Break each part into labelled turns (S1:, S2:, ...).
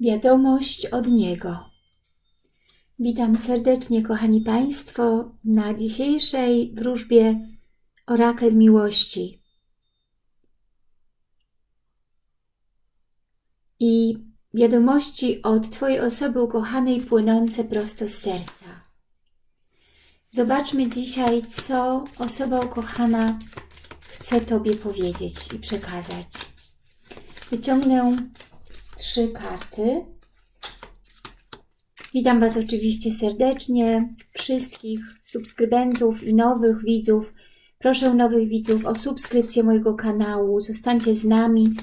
S1: Wiadomość od Niego. Witam serdecznie, kochani Państwo, na dzisiejszej wróżbie Orakel Miłości. I wiadomości od Twojej osoby ukochanej płynące prosto z serca. Zobaczmy dzisiaj, co osoba ukochana chce Tobie powiedzieć i przekazać. Wyciągnę trzy karty. Witam Was oczywiście serdecznie, wszystkich subskrybentów i nowych widzów. Proszę nowych widzów o subskrypcję mojego kanału. Zostańcie z nami.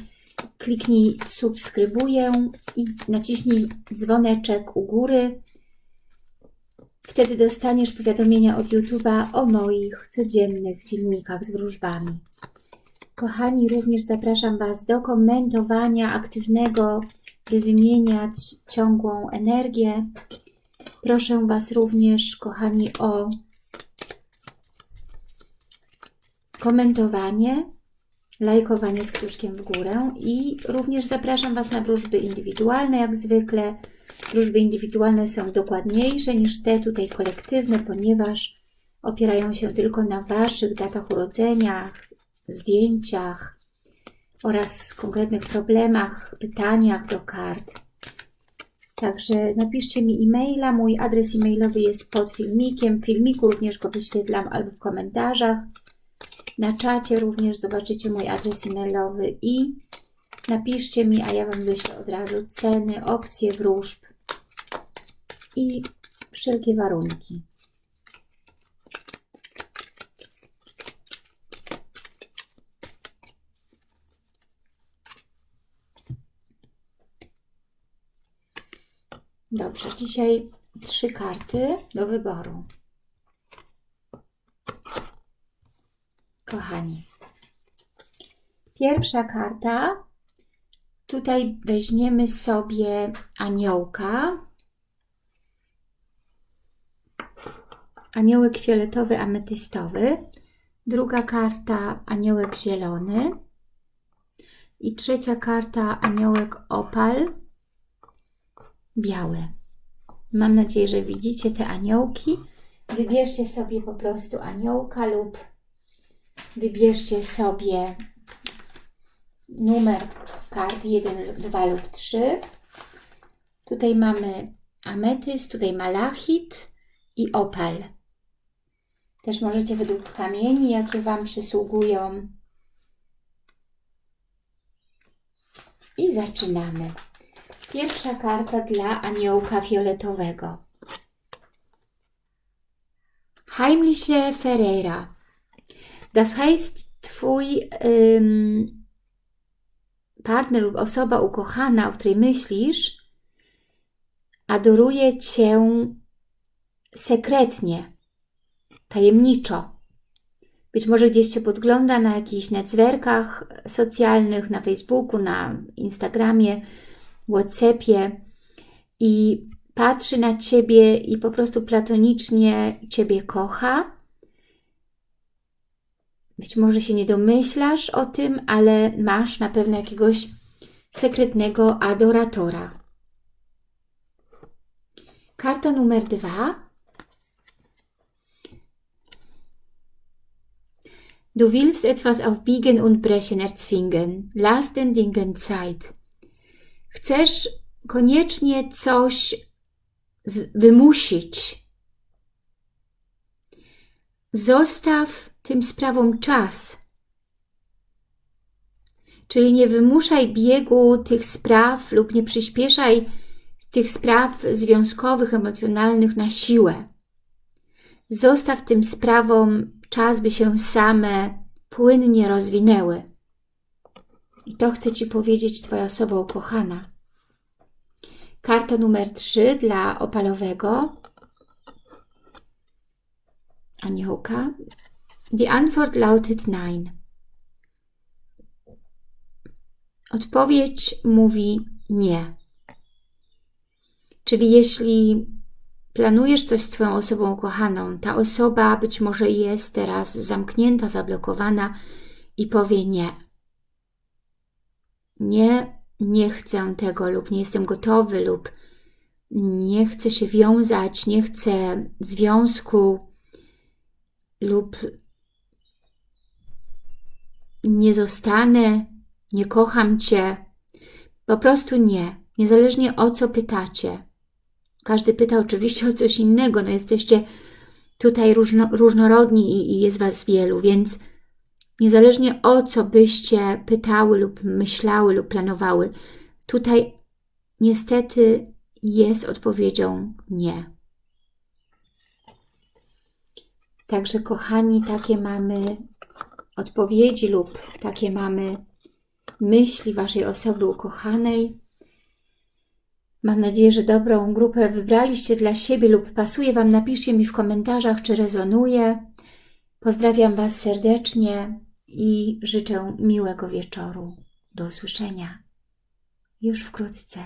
S1: Kliknij subskrybuję i naciśnij dzwoneczek u góry. Wtedy dostaniesz powiadomienia od YouTube'a o moich codziennych filmikach z wróżbami. Kochani, również zapraszam Was do komentowania aktywnego, by wymieniać ciągłą energię. Proszę Was również, kochani, o komentowanie, lajkowanie z kciuszkiem w górę i również zapraszam Was na wróżby indywidualne, jak zwykle. Wróżby indywidualne są dokładniejsze niż te tutaj kolektywne, ponieważ opierają się tylko na Waszych datach urodzenia, zdjęciach oraz konkretnych problemach, pytaniach do kart. Także napiszcie mi e-maila. Mój adres e-mailowy jest pod filmikiem. W filmiku również go wyświetlam albo w komentarzach. Na czacie również zobaczycie mój adres e-mailowy i napiszcie mi, a ja Wam wyślę od razu ceny, opcje wróżb i wszelkie warunki. Dobrze, dzisiaj trzy karty do wyboru. Kochani, pierwsza karta. Tutaj weźmiemy sobie aniołka. Aniołek fioletowy, ametystowy. Druga karta aniołek zielony. I trzecia karta aniołek opal białe. Mam nadzieję, że widzicie te aniołki. Wybierzcie sobie po prostu aniołka lub wybierzcie sobie numer kart 1, 2 lub 3. Tutaj mamy ametyst, tutaj malachit i opal. Też możecie według kamieni, jakie Wam przysługują. I zaczynamy. Pierwsza karta dla aniołka fioletowego. Heimliche Ferreira. Das heißt, Twój partner lub osoba ukochana, o której myślisz, adoruje Cię sekretnie, tajemniczo. Być może gdzieś Cię podgląda na jakichś netzwerkach socjalnych, na Facebooku, na Instagramie, Whatsappie i patrzy na Ciebie i po prostu platonicznie Ciebie kocha. Być może się nie domyślasz o tym, ale masz na pewno jakiegoś sekretnego adoratora. Karta numer dwa. Du willst etwas auf Biegen und Brechen erzwingen. Lass den Dingen Zeit chcesz koniecznie coś wymusić, zostaw tym sprawom czas. Czyli nie wymuszaj biegu tych spraw lub nie przyspieszaj tych spraw związkowych, emocjonalnych na siłę. Zostaw tym sprawom czas, by się same płynnie rozwinęły. I to chce Ci powiedzieć Twoja osoba ukochana. Karta numer 3 dla opalowego aniołka. Die Antwort lautet nein. Odpowiedź mówi nie. Czyli jeśli planujesz coś z Twoją osobą ukochaną, ta osoba być może jest teraz zamknięta, zablokowana i powie nie. Nie nie chcę tego lub nie jestem gotowy lub nie chcę się wiązać, nie chcę związku lub nie zostanę, nie kocham Cię. Po prostu nie. Niezależnie o co pytacie. Każdy pyta oczywiście o coś innego. No jesteście tutaj różno, różnorodni i, i jest Was wielu, więc niezależnie o co byście pytały lub myślały lub planowały, tutaj niestety jest odpowiedzią nie. Także kochani, takie mamy odpowiedzi lub takie mamy myśli Waszej osoby ukochanej. Mam nadzieję, że dobrą grupę wybraliście dla siebie lub pasuje Wam. Napiszcie mi w komentarzach, czy rezonuje. Pozdrawiam Was serdecznie i życzę miłego wieczoru. Do usłyszenia już wkrótce.